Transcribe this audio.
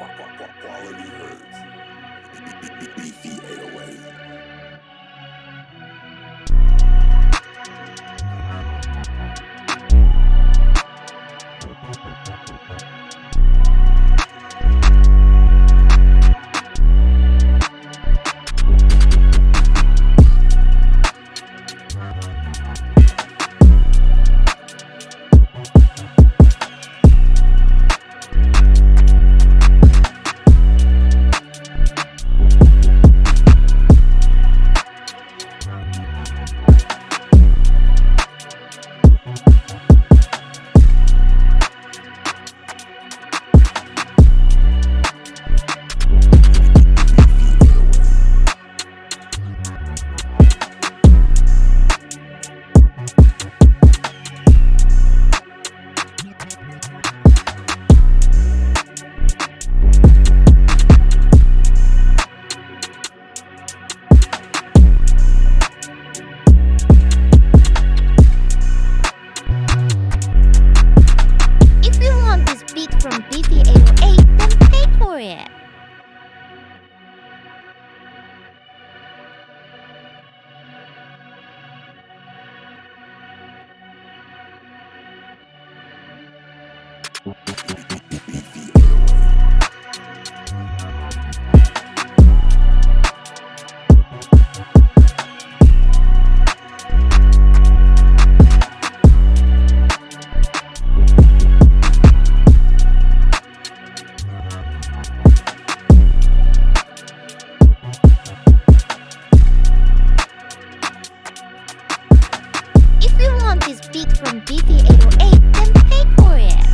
Quality hurts. Beefy. If you want this beat from BT808, then pay for it.